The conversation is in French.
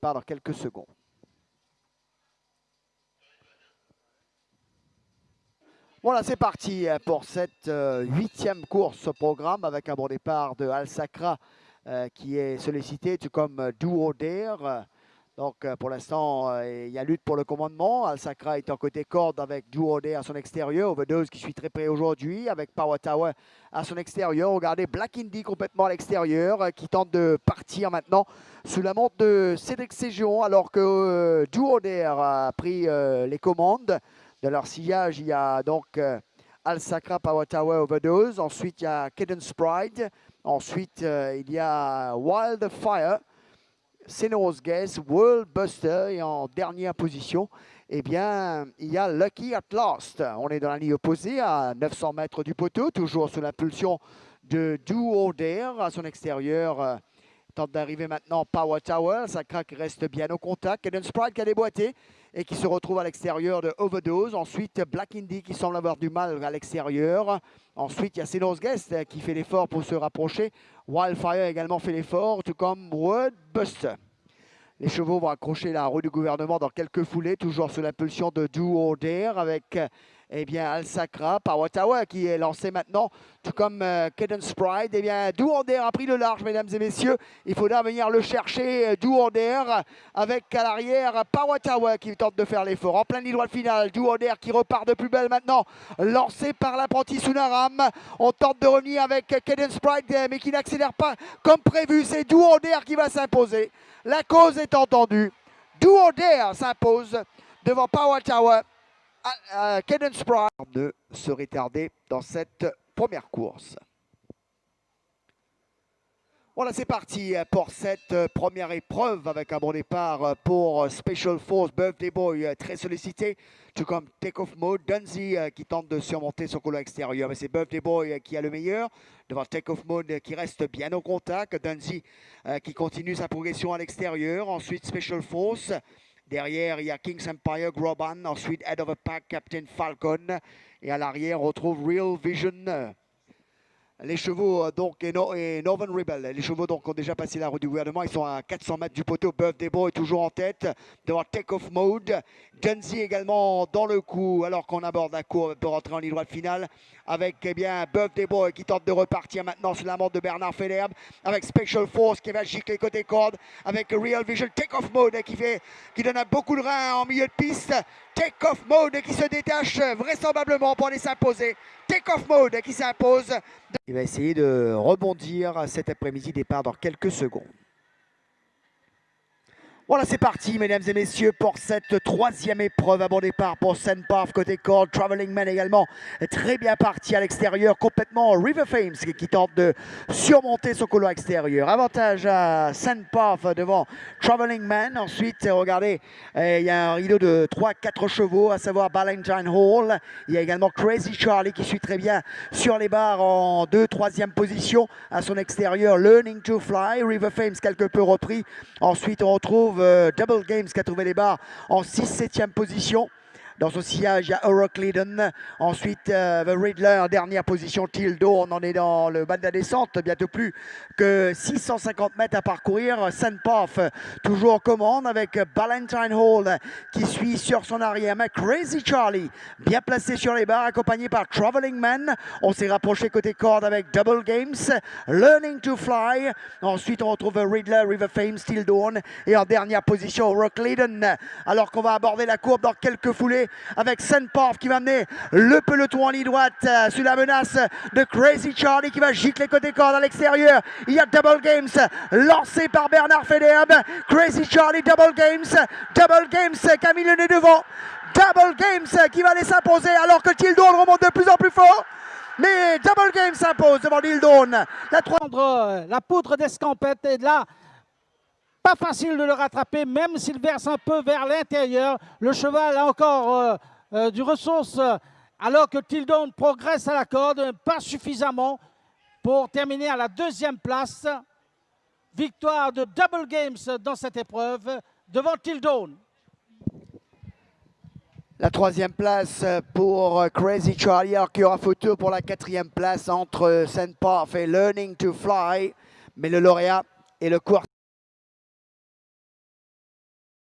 part dans quelques secondes. Voilà, c'est parti pour cette euh, huitième course au programme avec un bon départ de Al Sacra euh, qui est sollicité, tout comme Duo Dare. Donc euh, pour l'instant, euh, il y a lutte pour le commandement. Al Sacra est en côté corde avec Duo à son extérieur. Overdose qui suit très près aujourd'hui avec Power Tower à son extérieur. Regardez Black Indy complètement à l'extérieur qui tente de partir maintenant sous la montre de Cédric Ségion alors que Duo a pris les commandes de leur sillage. Il y a donc Al Sacra, Power Tower, Overdose. Ensuite, il y a Cadence Pride. Ensuite, il y a Wildfire, Senos Guess, World Buster. Et en dernière position, eh bien, il y a Lucky at Last. On est dans la ligne opposée à 900 mètres du poteau, toujours sous l'impulsion de Duo Dare à son extérieur. Tente d'arriver maintenant Power Tower. Ça craque, reste bien au contact. Cadence Pride qui a déboîté et qui se retrouve à l'extérieur de Overdose. Ensuite, Black Indy qui semble avoir du mal à l'extérieur. Ensuite, il y a Senos Guest qui fait l'effort pour se rapprocher. Wildfire également fait l'effort, tout comme Woodbuster. Les chevaux vont accrocher la roue du gouvernement dans quelques foulées, toujours sous l'impulsion de Do Dare avec eh bien, Al Sacra par qui est lancé maintenant, tout comme euh, Cadence Pride. Eh bien, Douander a pris le large, mesdames et messieurs. Il faudra venir le chercher, euh, Douander, avec à l'arrière Powatawa qui tente de faire l'effort. En plein ligne droite finale, Douander qui repart de plus belle maintenant, lancé par l'apprenti Sunaram. On tente de revenir avec Cadence Pride, mais qui n'accélère pas comme prévu. C'est Douander qui va s'imposer. La cause est entendue. Douander s'impose devant Powatawa. Cadence Pride ne se retarder dans cette première course. Voilà, c'est parti pour cette première épreuve avec un bon départ pour Special Force Birthday Boy, très sollicité, tout comme Take-Off Mode, Dunzy qui tente de surmonter son couloir extérieur, mais c'est Birthday Boy qui a le meilleur, devant Take-Off Mode qui reste bien au contact, Dunzy qui continue sa progression à l'extérieur, ensuite Special Force, Derrière, il y a King's Empire, Groban. Ensuite, Head of a Pack, Captain Falcon. Et à l'arrière, on retrouve Real Vision. Les chevaux euh, donc et, Northern Rebel, les chevaux donc ont déjà passé la route du gouvernement. Ils sont à 400 mètres du poteau. Buff Debo est toujours en tête devant Take-Off Mode. Genzi également dans le coup alors qu'on aborde la courbe pour rentrer en ligne droite finale avec eh bien Buff Debo qui tente de repartir maintenant sur la montre de Bernard Federbe avec Special Force qui va gicler côté corde avec Real Vision Take-Off Mode qui fait qui donne beaucoup de reins en milieu de piste. Take-Off Mode qui se détache vraisemblablement pour aller s'imposer. Take-Off Mode qui s'impose. Il va essayer de rebondir cet après-midi, départ dans quelques secondes. Voilà, c'est parti, mesdames et messieurs, pour cette troisième épreuve à bon départ pour Sandpath côté corde. Traveling Man également très bien parti à l'extérieur, complètement River Fames qui tente de surmonter son couloir extérieur. Avantage à Sandpath devant Traveling Man. Ensuite, regardez, eh, il y a un rideau de 3-4 chevaux, à savoir Valentine Hall. Il y a également Crazy Charlie qui suit très bien sur les barres en 2-3e position à son extérieur. Learning to Fly, River Fames quelque peu repris. Ensuite, on retrouve euh, Double Games qui a trouvé les barres en 6-7e position. Dans son sillage, il y a Euroclidon. Ensuite, euh, The Riddler dernière position. Tildo, on en est dans le bas de la descente. Bientôt plus que 650 mètres à parcourir. Sandpath, toujours en commande avec Valentine Hall qui suit sur son arrière. Mais Crazy Charlie, bien placé sur les barres, accompagné par Traveling Man. On s'est rapproché côté corde avec Double Games. Learning to Fly. Ensuite, on retrouve Riddler, River Fame, Steel Dawn. Et en dernière position, Euroclidon. Alors qu'on va aborder la courbe dans quelques foulées avec Sunpath qui va amener le peloton en ligne droite euh, sous la menace de Crazy Charlie qui va gicler côté corde à l'extérieur. Il y a Double Games lancé par Bernard Federbe. Crazy Charlie, Double Games. Double Games qui a mis le nez devant. Double Games qui va aller s'imposer alors que Tildon remonte de plus en plus fort. Mais Double Games s'impose devant Tildon. La, euh, la poudre d'escampette est là pas facile de le rattraper, même s'il verse un peu vers l'intérieur. Le cheval a encore euh, euh, du ressource, alors que Tildon progresse à la corde, pas suffisamment pour terminer à la deuxième place. Victoire de Double Games dans cette épreuve devant Tildon. La troisième place pour Crazy Charlie, y aura photo pour la quatrième place entre Saint Path et Learning to Fly. Mais le lauréat est le court